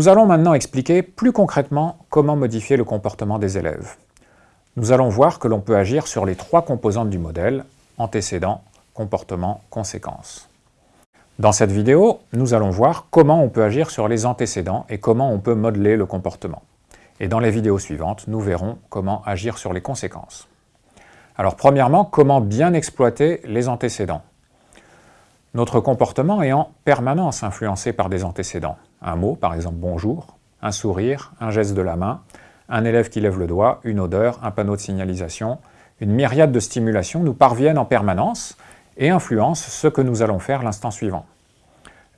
Nous allons maintenant expliquer plus concrètement comment modifier le comportement des élèves. Nous allons voir que l'on peut agir sur les trois composantes du modèle, antécédent, comportement, conséquence. Dans cette vidéo, nous allons voir comment on peut agir sur les antécédents et comment on peut modeler le comportement. Et dans les vidéos suivantes, nous verrons comment agir sur les conséquences. Alors premièrement, comment bien exploiter les antécédents? Notre comportement est en permanence influencé par des antécédents. Un mot, par exemple bonjour, un sourire, un geste de la main, un élève qui lève le doigt, une odeur, un panneau de signalisation, une myriade de stimulations nous parviennent en permanence et influencent ce que nous allons faire l'instant suivant.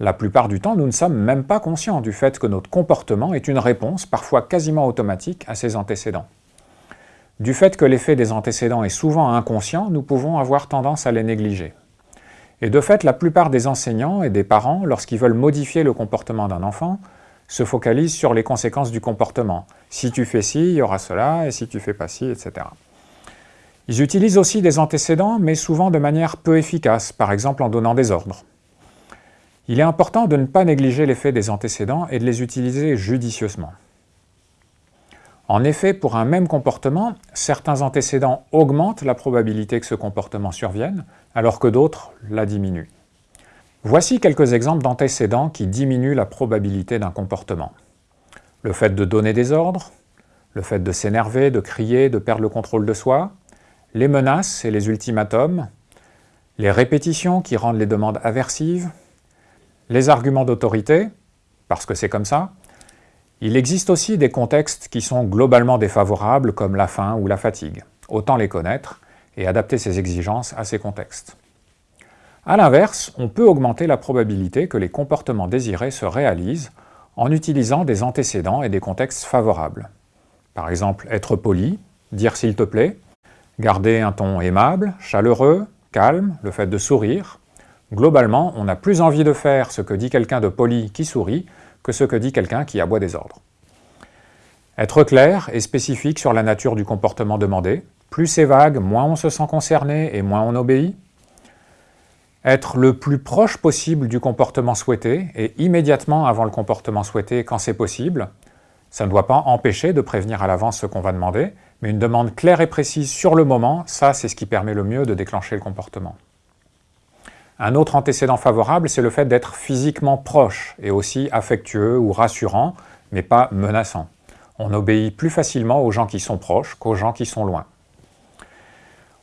La plupart du temps, nous ne sommes même pas conscients du fait que notre comportement est une réponse, parfois quasiment automatique, à ces antécédents. Du fait que l'effet des antécédents est souvent inconscient, nous pouvons avoir tendance à les négliger. Et de fait, la plupart des enseignants et des parents, lorsqu'ils veulent modifier le comportement d'un enfant, se focalisent sur les conséquences du comportement. Si tu fais ci, il y aura cela, et si tu fais pas ci, etc. Ils utilisent aussi des antécédents, mais souvent de manière peu efficace, par exemple en donnant des ordres. Il est important de ne pas négliger l'effet des antécédents et de les utiliser judicieusement. En effet, pour un même comportement, certains antécédents augmentent la probabilité que ce comportement survienne, alors que d'autres la diminuent. Voici quelques exemples d'antécédents qui diminuent la probabilité d'un comportement. Le fait de donner des ordres, le fait de s'énerver, de crier, de perdre le contrôle de soi, les menaces et les ultimatums, les répétitions qui rendent les demandes aversives, les arguments d'autorité, parce que c'est comme ça. Il existe aussi des contextes qui sont globalement défavorables, comme la faim ou la fatigue. Autant les connaître et adapter ses exigences à ces contextes. A l'inverse, on peut augmenter la probabilité que les comportements désirés se réalisent en utilisant des antécédents et des contextes favorables. Par exemple, être poli, dire s'il te plaît, garder un ton aimable, chaleureux, calme, le fait de sourire, Globalement, on a plus envie de faire ce que dit quelqu'un de poli qui sourit que ce que dit quelqu'un qui aboie des ordres. Être clair et spécifique sur la nature du comportement demandé. Plus c'est vague, moins on se sent concerné et moins on obéit. Être le plus proche possible du comportement souhaité et immédiatement avant le comportement souhaité quand c'est possible. Ça ne doit pas empêcher de prévenir à l'avance ce qu'on va demander, mais une demande claire et précise sur le moment, ça c'est ce qui permet le mieux de déclencher le comportement. Un autre antécédent favorable, c'est le fait d'être physiquement proche et aussi affectueux ou rassurant, mais pas menaçant. On obéit plus facilement aux gens qui sont proches qu'aux gens qui sont loin.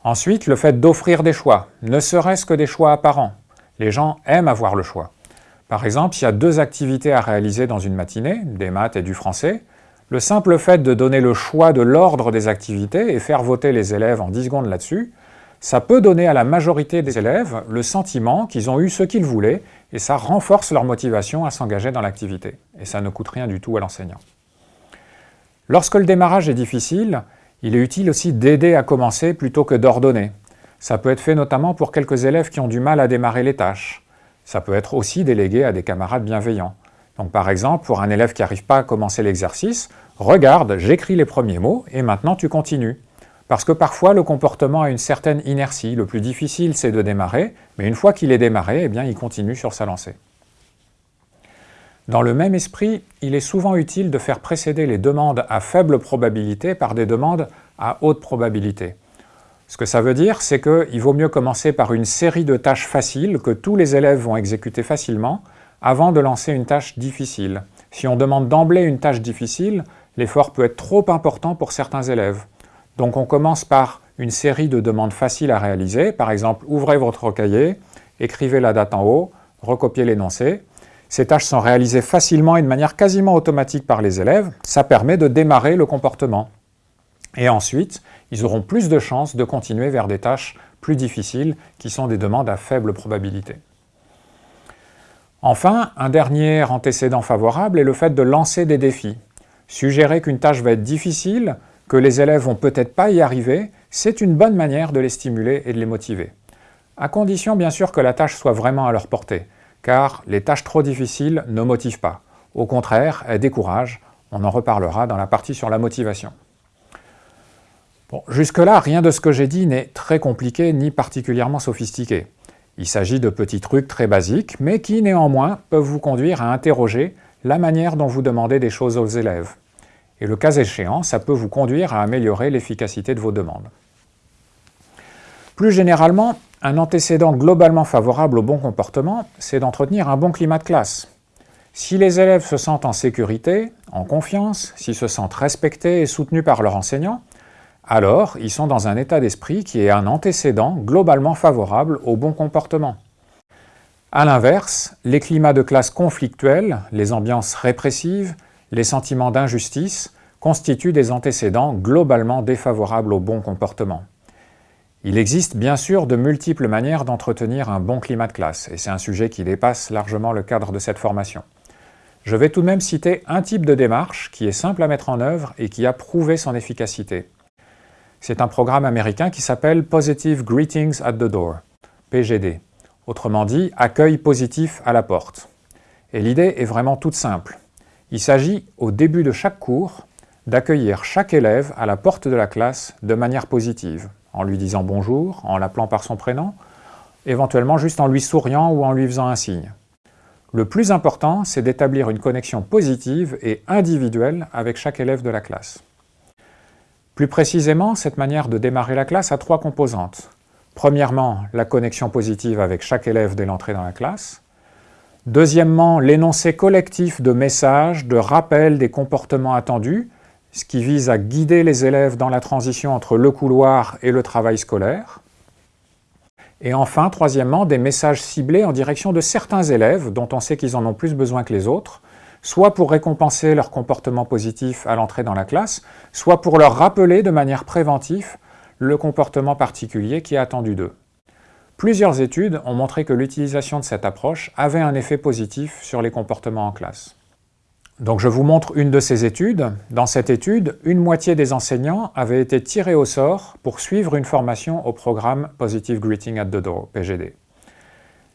Ensuite, le fait d'offrir des choix, ne serait-ce que des choix apparents. Les gens aiment avoir le choix. Par exemple, s'il y a deux activités à réaliser dans une matinée, des maths et du français, le simple fait de donner le choix de l'ordre des activités et faire voter les élèves en 10 secondes là-dessus, ça peut donner à la majorité des élèves le sentiment qu'ils ont eu ce qu'ils voulaient et ça renforce leur motivation à s'engager dans l'activité. Et ça ne coûte rien du tout à l'enseignant. Lorsque le démarrage est difficile, il est utile aussi d'aider à commencer plutôt que d'ordonner. Ça peut être fait notamment pour quelques élèves qui ont du mal à démarrer les tâches. Ça peut être aussi délégué à des camarades bienveillants. Donc par exemple, pour un élève qui n'arrive pas à commencer l'exercice, regarde, j'écris les premiers mots et maintenant tu continues. Parce que parfois, le comportement a une certaine inertie. Le plus difficile, c'est de démarrer, mais une fois qu'il est démarré, eh il continue sur sa lancée. Dans le même esprit, il est souvent utile de faire précéder les demandes à faible probabilité par des demandes à haute probabilité. Ce que ça veut dire, c'est qu'il vaut mieux commencer par une série de tâches faciles que tous les élèves vont exécuter facilement avant de lancer une tâche difficile. Si on demande d'emblée une tâche difficile, l'effort peut être trop important pour certains élèves. Donc on commence par une série de demandes faciles à réaliser, par exemple ouvrez votre cahier, écrivez la date en haut, recopiez l'énoncé. Ces tâches sont réalisées facilement et de manière quasiment automatique par les élèves, ça permet de démarrer le comportement. Et ensuite, ils auront plus de chances de continuer vers des tâches plus difficiles qui sont des demandes à faible probabilité. Enfin, un dernier antécédent favorable est le fait de lancer des défis. Suggérer qu'une tâche va être difficile que les élèves vont peut-être pas y arriver, c'est une bonne manière de les stimuler et de les motiver. À condition bien sûr que la tâche soit vraiment à leur portée, car les tâches trop difficiles ne motivent pas. Au contraire, elles découragent. On en reparlera dans la partie sur la motivation. Jusque-là, rien de ce que j'ai dit n'est très compliqué ni particulièrement sophistiqué. Il s'agit de petits trucs très basiques, mais qui néanmoins peuvent vous conduire à interroger la manière dont vous demandez des choses aux élèves. Et le cas échéant, ça peut vous conduire à améliorer l'efficacité de vos demandes. Plus généralement, un antécédent globalement favorable au bon comportement, c'est d'entretenir un bon climat de classe. Si les élèves se sentent en sécurité, en confiance, s'ils se sentent respectés et soutenus par leur enseignant, alors ils sont dans un état d'esprit qui est un antécédent globalement favorable au bon comportement. A l'inverse, les climats de classe conflictuels, les ambiances répressives, les sentiments d'injustice constituent des antécédents globalement défavorables au bon comportement. Il existe bien sûr de multiples manières d'entretenir un bon climat de classe, et c'est un sujet qui dépasse largement le cadre de cette formation. Je vais tout de même citer un type de démarche qui est simple à mettre en œuvre et qui a prouvé son efficacité. C'est un programme américain qui s'appelle Positive Greetings at the Door, PGD. Autrement dit, accueil positif à la porte. Et l'idée est vraiment toute simple. Il s'agit, au début de chaque cours, d'accueillir chaque élève à la porte de la classe de manière positive, en lui disant bonjour, en l'appelant par son prénom, éventuellement juste en lui souriant ou en lui faisant un signe. Le plus important, c'est d'établir une connexion positive et individuelle avec chaque élève de la classe. Plus précisément, cette manière de démarrer la classe a trois composantes. Premièrement, la connexion positive avec chaque élève dès l'entrée dans la classe. Deuxièmement, l'énoncé collectif de messages, de rappels des comportements attendus, ce qui vise à guider les élèves dans la transition entre le couloir et le travail scolaire. Et enfin, troisièmement, des messages ciblés en direction de certains élèves dont on sait qu'ils en ont plus besoin que les autres, soit pour récompenser leur comportement positif à l'entrée dans la classe, soit pour leur rappeler de manière préventive le comportement particulier qui est attendu d'eux. Plusieurs études ont montré que l'utilisation de cette approche avait un effet positif sur les comportements en classe. Donc je vous montre une de ces études. Dans cette étude, une moitié des enseignants avaient été tirés au sort pour suivre une formation au programme Positive Greeting at the Door, PGD.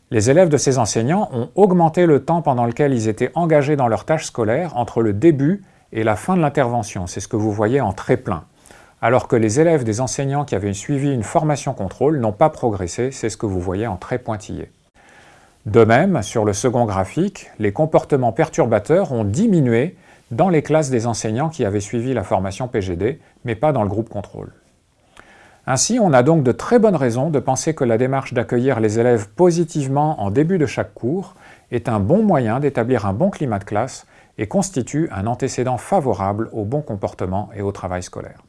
Les élèves de ces enseignants ont augmenté le temps pendant lequel ils étaient engagés dans leurs tâches scolaires entre le début et la fin de l'intervention. C'est ce que vous voyez en très plein. Alors que les élèves des enseignants qui avaient suivi une formation contrôle n'ont pas progressé, c'est ce que vous voyez en très pointillé. De même, sur le second graphique, les comportements perturbateurs ont diminué dans les classes des enseignants qui avaient suivi la formation PGD, mais pas dans le groupe contrôle. Ainsi, on a donc de très bonnes raisons de penser que la démarche d'accueillir les élèves positivement en début de chaque cours est un bon moyen d'établir un bon climat de classe et constitue un antécédent favorable au bon comportement et au travail scolaire.